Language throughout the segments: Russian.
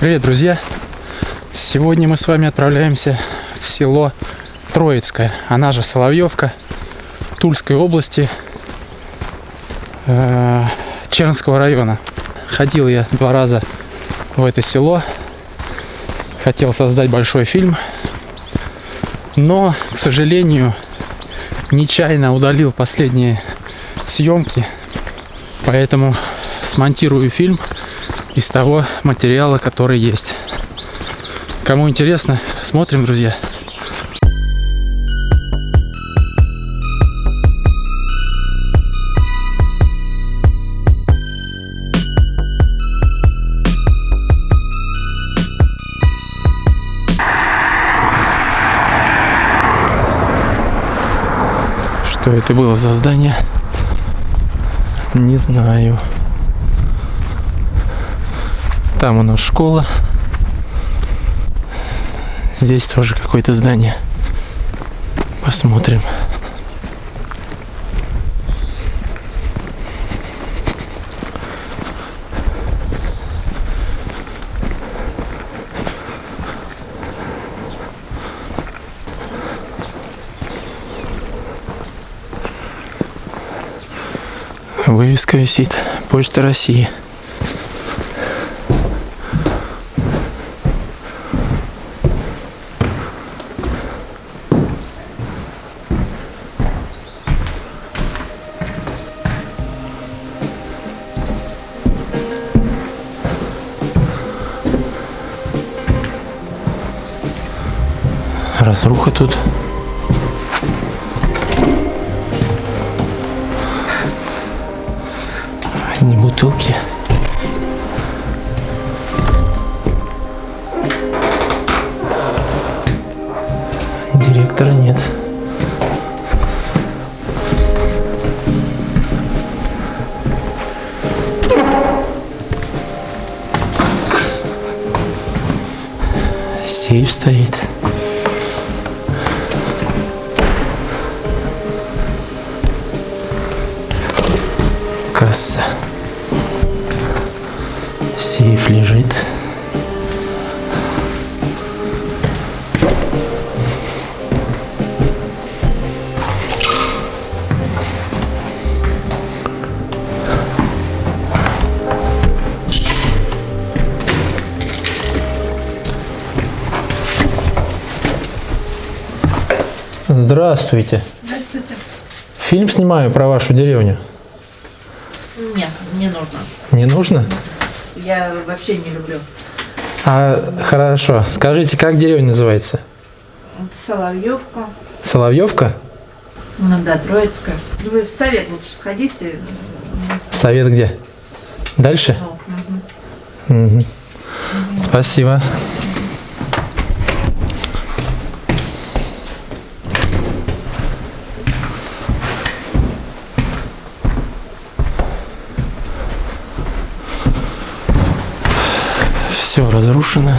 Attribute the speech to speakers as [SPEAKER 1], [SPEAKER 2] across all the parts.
[SPEAKER 1] Привет, друзья! Сегодня мы с вами отправляемся в село Троицкое, она же Соловьевка, Тульской области, э, Чернского района. Ходил я два раза в это село, хотел создать большой фильм, но, к сожалению, нечаянно удалил последние съемки, поэтому смонтирую фильм из того материала, который есть. Кому интересно, смотрим, друзья. Что это было за здание? Не знаю. Там у нас школа. Здесь тоже какое-то здание. Посмотрим. Вывеска висит. Почта России. Разруха тут. Одни бутылки. Директора нет. Сейф стоит. Касса. Сейф лежит. Здравствуйте.
[SPEAKER 2] Здравствуйте.
[SPEAKER 1] Фильм снимаю про вашу деревню.
[SPEAKER 2] Не нужно. Я вообще не люблю.
[SPEAKER 1] А хорошо. Скажите, как деревня называется?
[SPEAKER 2] Соловьевка.
[SPEAKER 1] Соловьевка?
[SPEAKER 2] Ну да, Троицкая. Вы в совет лучше сходите.
[SPEAKER 1] Совет где? Дальше?
[SPEAKER 2] Ну, мгм.
[SPEAKER 1] Мгм. Спасибо. Все разрушено.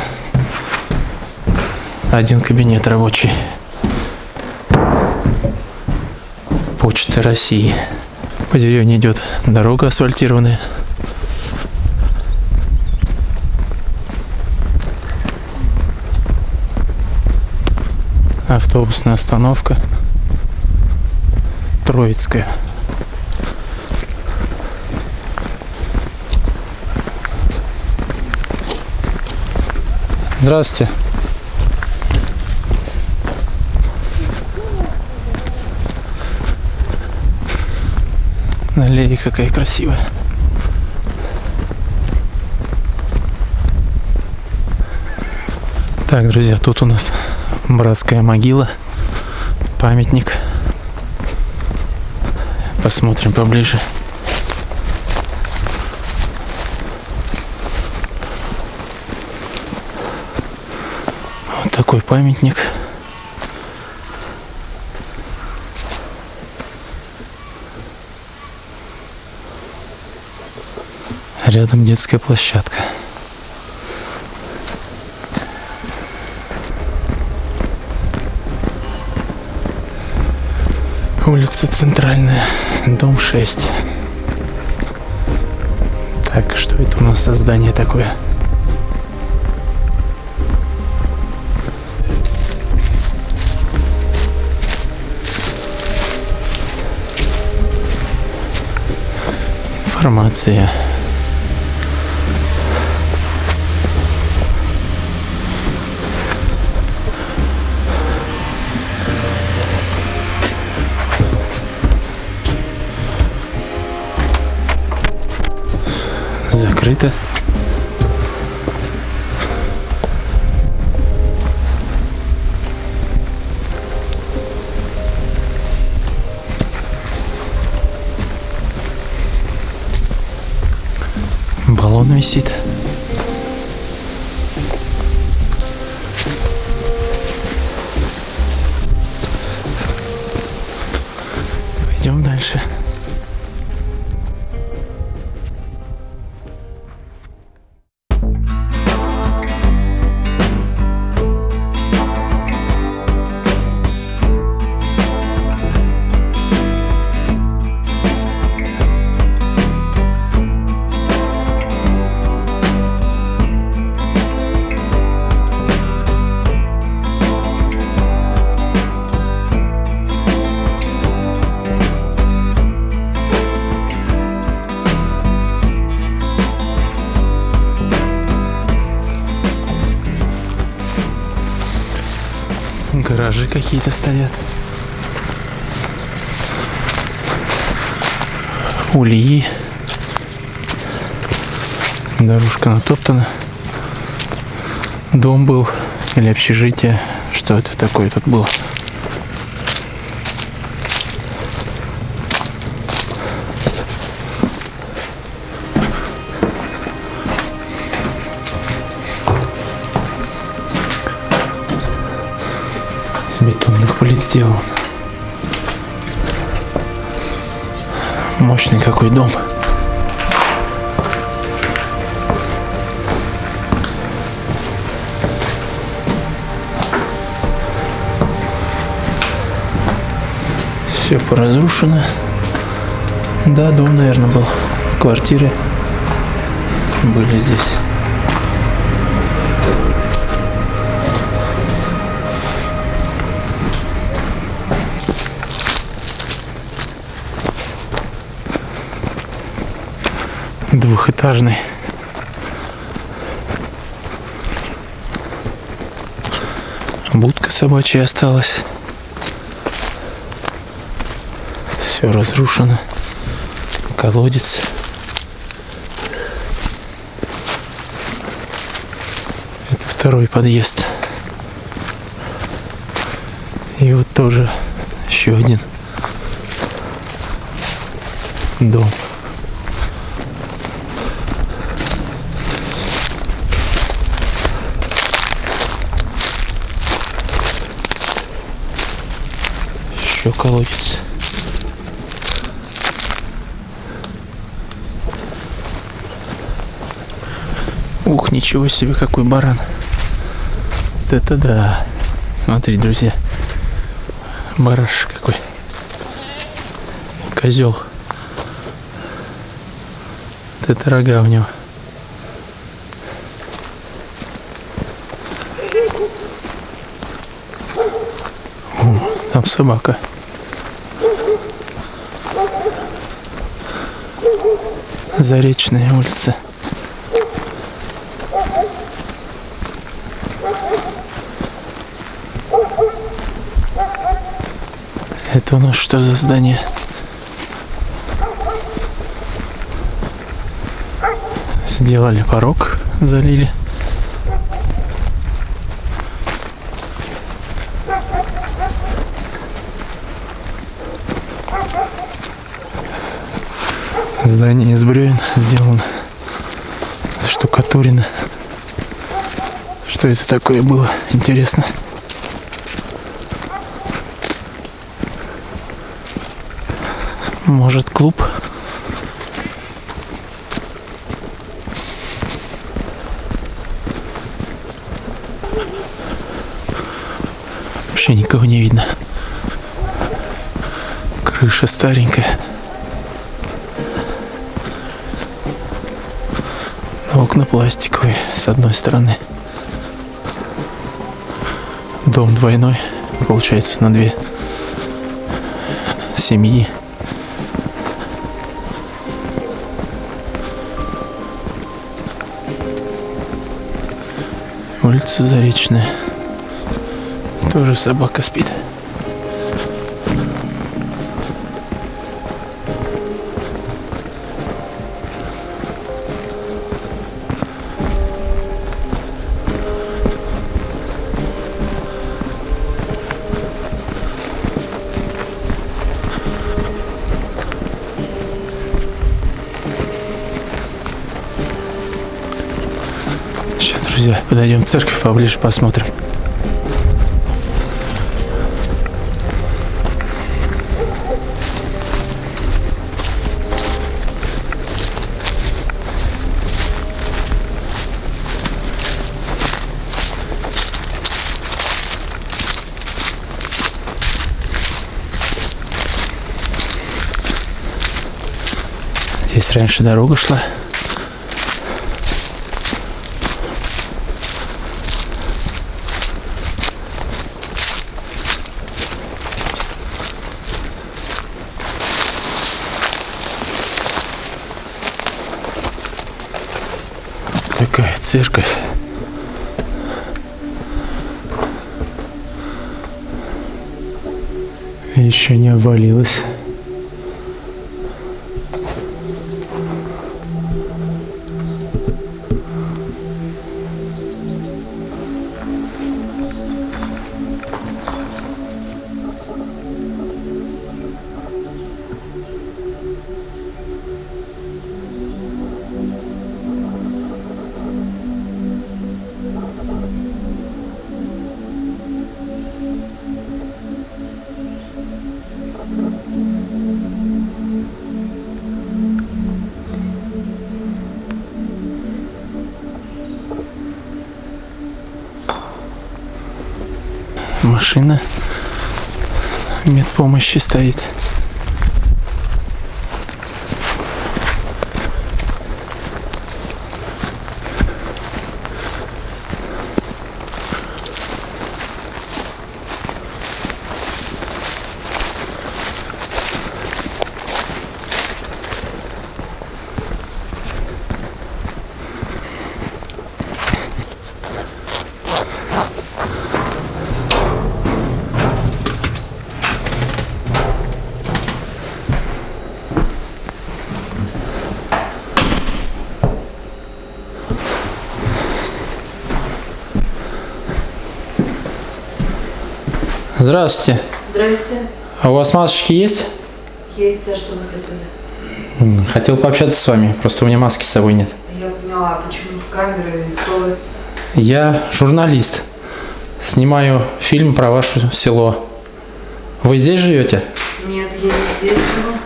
[SPEAKER 1] Один кабинет рабочий. Почта России. По деревне идет дорога асфальтированная. Автобусная остановка. Троицкая. Здравствуйте. Аллея какая красивая. Так, друзья, тут у нас братская могила, памятник. Посмотрим поближе. Вот такой памятник. Рядом детская площадка. Улица Центральная, дом 6. Так, что это у нас за здание такое? інформація. Закрита. Висит. Ульи. Дорожка натоптана. Дом был или общежитие. Что это такое тут было? Из бетонных плит сделан. Мощный какой дом. Все поразрушено. Да, дом, наверное, был. Квартиры были здесь. Двухэтажный. Будка собачья осталась. Все разрушено. Колодец. Это второй подъезд. И вот тоже еще один дом. Еще колодец. Ух, ничего себе, какой баран. Вот это да. Смотри, друзья. Бараш какой. Козел. Вот это рога у него. Там собака. Заречная улица. Это у нас что за здание? Сделали порог, залили. Здание из бревен сделано. Штукатурено. Что это такое было? Интересно. Может, клуб? Вообще никого не видно. Крыша старенькая. окна пластиковые с одной стороны. Дом двойной, получается, на две семьи. Улица Заречная. Тоже собака спит. Подойдем в церковь поближе, посмотрим. Здесь раньше дорога шла. Еще Машина медпомощи стоит. Здравствуйте.
[SPEAKER 2] Здрасте.
[SPEAKER 1] А у вас масочки есть?
[SPEAKER 2] Есть, а что вы хотели?
[SPEAKER 1] Хотел пообщаться с вами, просто у меня маски с собой нет.
[SPEAKER 2] Я поняла, а почему в камеры, кто вы?
[SPEAKER 1] Я журналист. Снимаю фильм про ваше село. Вы здесь живете?
[SPEAKER 2] Нет, я не здесь живу.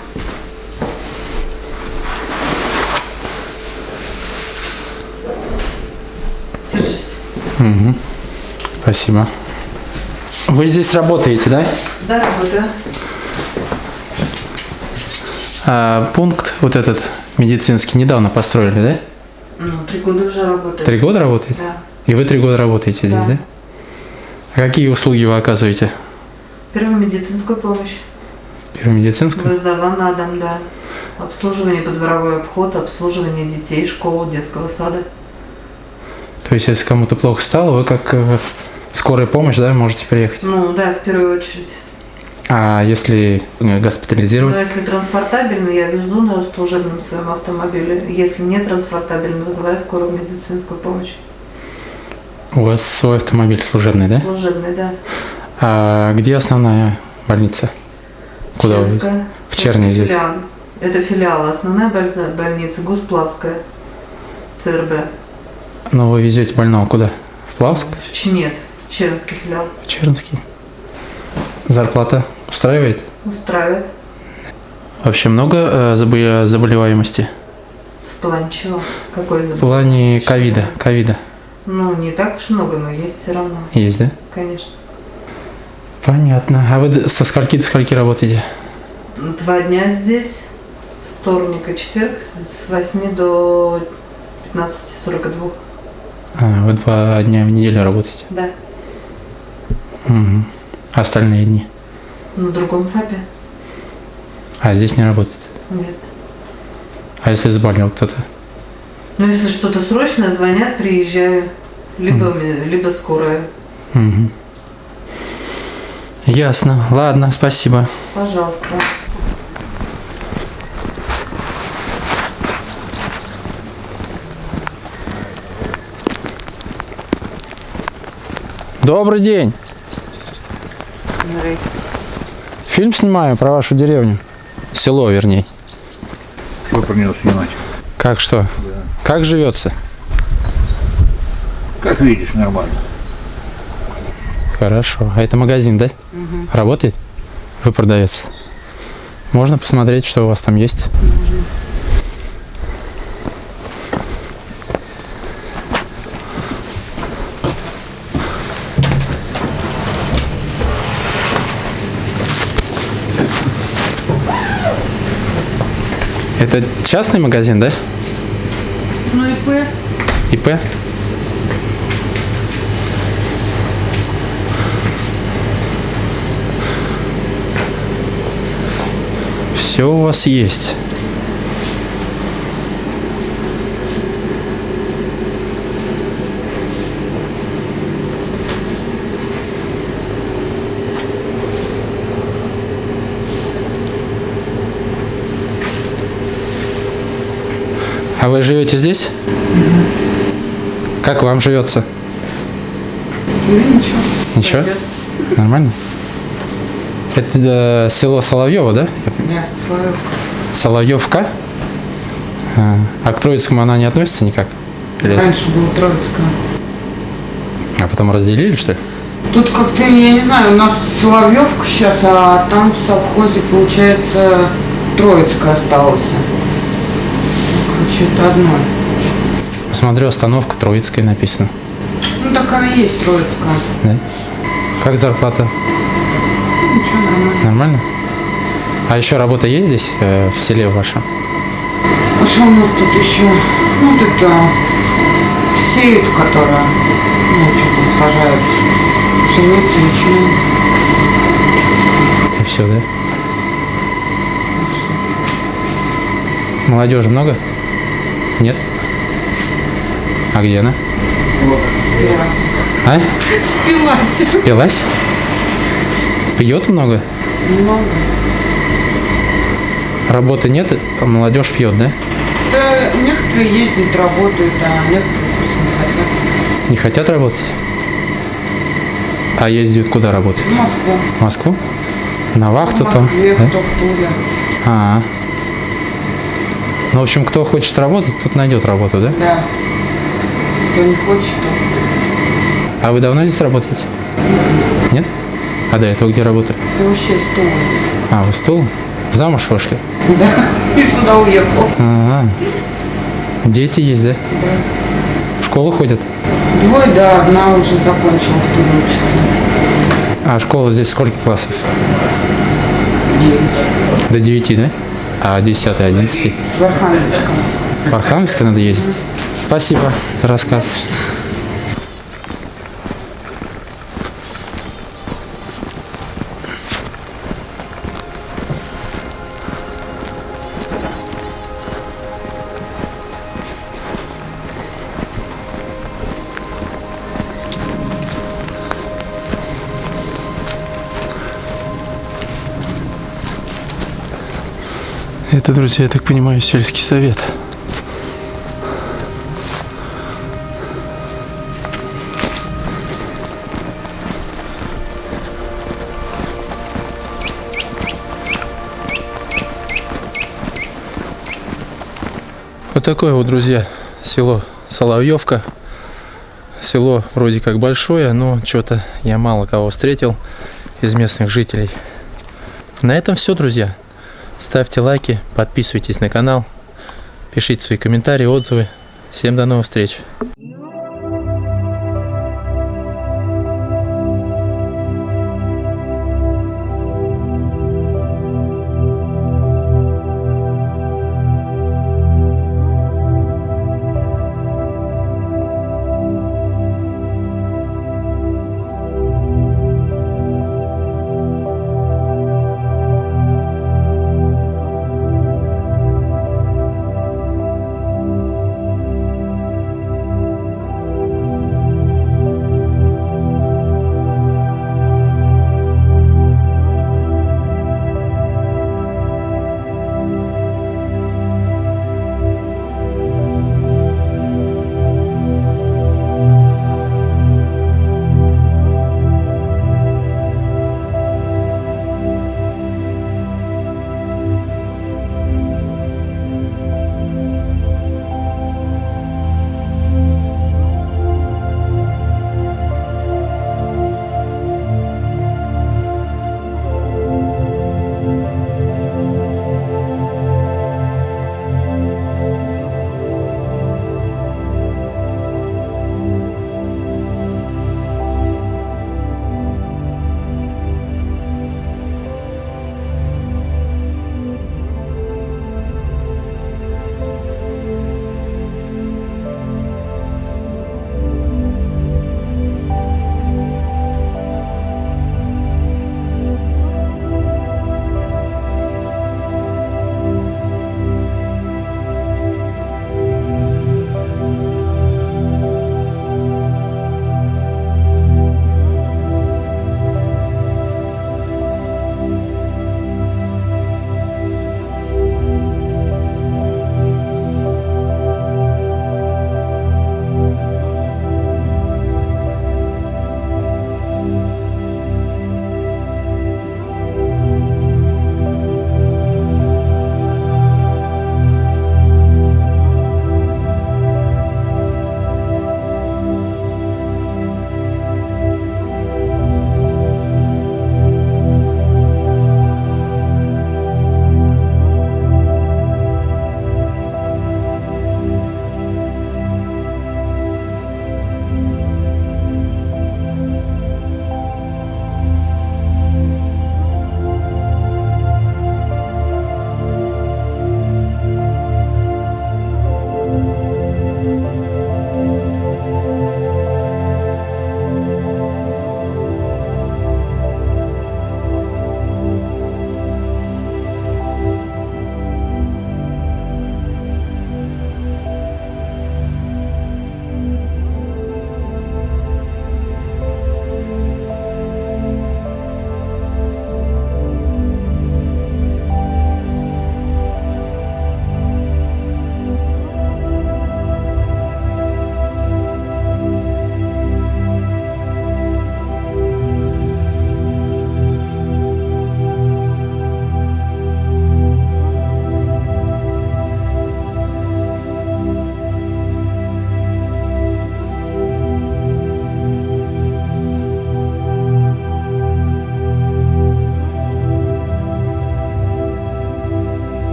[SPEAKER 2] Держись.
[SPEAKER 1] Спасибо. Вы здесь работаете, да?
[SPEAKER 2] Да, работаю.
[SPEAKER 1] А пункт вот этот медицинский недавно построили, да?
[SPEAKER 2] Ну, три года уже работаю.
[SPEAKER 1] Три года работаете?
[SPEAKER 2] Да.
[SPEAKER 1] И вы три года работаете здесь,
[SPEAKER 2] Да.
[SPEAKER 1] да? А какие услуги вы оказываете?
[SPEAKER 2] Первую медицинскую помощь.
[SPEAKER 1] Первую медицинскую?
[SPEAKER 2] Вызова на дом, да. Обслуживание подворовой обход, обслуживание детей, школу, детского сада.
[SPEAKER 1] То есть, если кому-то плохо стало, вы как э, скорая помощь, да, можете приехать.
[SPEAKER 2] Ну, да, в первую очередь.
[SPEAKER 1] А если
[SPEAKER 2] Но
[SPEAKER 1] госпитализировать?
[SPEAKER 2] если транспортабельно, я везу на служебном своем автомобиле. Если не транспортабельно, вызываю скорую медицинскую помощь.
[SPEAKER 1] У вас свой автомобиль служебный, да?
[SPEAKER 2] Служебный, да.
[SPEAKER 1] А где основная больница? Куда вы? В Черни
[SPEAKER 2] Это
[SPEAKER 1] идете?
[SPEAKER 2] филиал. Это филиал. Основная больница, Гусплавская. ЦРБ.
[SPEAKER 1] Ну, вы везете больного куда? В Плавск?
[SPEAKER 2] Ч- Нет, Чернский филиал.
[SPEAKER 1] В Чернский? Зарплата устраивает?
[SPEAKER 2] Устраивает.
[SPEAKER 1] Вообще много э, забо- заболеваемости?
[SPEAKER 2] В плане чего? Какой
[SPEAKER 1] В
[SPEAKER 2] забыл?
[SPEAKER 1] плане ковида. Ковида.
[SPEAKER 2] Ну, не так уж много, но есть все равно.
[SPEAKER 1] Есть, да?
[SPEAKER 2] Конечно.
[SPEAKER 1] Понятно. А вы со скольки до скольки работаете?
[SPEAKER 2] Два дня здесь. Вторник и четверг с 8 до 15.42.
[SPEAKER 1] А, вы два дня в неделю работаете.
[SPEAKER 2] Да.
[SPEAKER 1] А остальные дни?
[SPEAKER 2] На другом фапе?
[SPEAKER 1] А здесь не работает.
[SPEAKER 2] Нет.
[SPEAKER 1] А если заболел кто-то?
[SPEAKER 2] Ну, если что-то срочное, звонят, приезжаю. либо, ми- либо скорая.
[SPEAKER 1] Мгм. Ясно. Ладно, спасибо.
[SPEAKER 2] Пожалуйста.
[SPEAKER 1] Добрый день. Фильм снимаю про вашу деревню. Село, вернее.
[SPEAKER 3] Что про него снимать?
[SPEAKER 1] Как что? Как живется?
[SPEAKER 3] Как видишь, нормально.
[SPEAKER 1] Хорошо. А это магазин, да? Работает? Вы продавец? Можно посмотреть, что у вас там есть? Это частный магазин, да?
[SPEAKER 2] Ну и П.
[SPEAKER 1] ИП? Все у вас есть. А вы живете здесь? Как вам живется?
[SPEAKER 2] Ну ничего.
[SPEAKER 1] Ничего?
[SPEAKER 2] Пойдет.
[SPEAKER 1] Нормально? Это э, село Соловьево, да?
[SPEAKER 2] Да, Славёвка.
[SPEAKER 1] Соловьевка? А, а к Троицкому она не относится никак? Или-
[SPEAKER 4] Раньше было Троицкая.
[SPEAKER 1] А потом разделили, что ли?
[SPEAKER 4] Тут как-то, я не знаю, у нас Соловьевка сейчас, а там в совхозе, получается, Троицкая осталась. Это одно.
[SPEAKER 1] Посмотрю, остановка Троицкая написано.
[SPEAKER 4] Ну, так она и есть Троицкая.
[SPEAKER 1] Да? Как зарплата?
[SPEAKER 4] Ну, Ничего, нормально.
[SPEAKER 1] Нормально? А еще работа есть здесь, э, в селе вашем?
[SPEAKER 4] А что у нас тут еще? Ну, вот это сеют, которая, ну, что там сажают. Пшеницу, ячмень.
[SPEAKER 1] И все, да? Молодежи много? Нет? А где она?
[SPEAKER 4] Спилась.
[SPEAKER 1] А?
[SPEAKER 4] Спилась.
[SPEAKER 1] Спилась? Пьет много?
[SPEAKER 4] Много.
[SPEAKER 1] Работы нет, а молодежь пьет, да?
[SPEAKER 4] Да, некоторые ездят, работают, а некоторые просто не хотят.
[SPEAKER 1] Не хотят работать? А ездят куда работать?
[SPEAKER 4] В Москву.
[SPEAKER 1] В Москву? На вахту
[SPEAKER 4] в
[SPEAKER 1] там?
[SPEAKER 4] Москве,
[SPEAKER 1] да?
[SPEAKER 4] в Туле.
[SPEAKER 1] А, ну, в общем, кто хочет работать, тот найдет работу, да?
[SPEAKER 4] Да. Кто не хочет, то
[SPEAKER 1] А вы давно здесь работаете? Нет? А до этого где работали?
[SPEAKER 4] ты вообще стул.
[SPEAKER 1] А, вы стул? Замуж вышли?
[SPEAKER 4] Да. И сюда уехал.
[SPEAKER 1] А, дети есть, да? В школу ходят?
[SPEAKER 4] Двое, да, одна уже закончила в Туле учиться.
[SPEAKER 1] А школа здесь сколько классов?
[SPEAKER 4] Девять.
[SPEAKER 1] До 9, да? А 10, 11?
[SPEAKER 4] В Архангельском.
[SPEAKER 1] В Архангельск надо ездить? Спасибо за рассказ. Это, друзья, я так понимаю, сельский совет. Вот такое вот, друзья, село Соловьевка. Село вроде как большое, но что-то я мало кого встретил из местных жителей. На этом все, друзья. Ставьте лайки, подписывайтесь на канал, пишите свои комментарии, отзывы. Всем до новых встреч.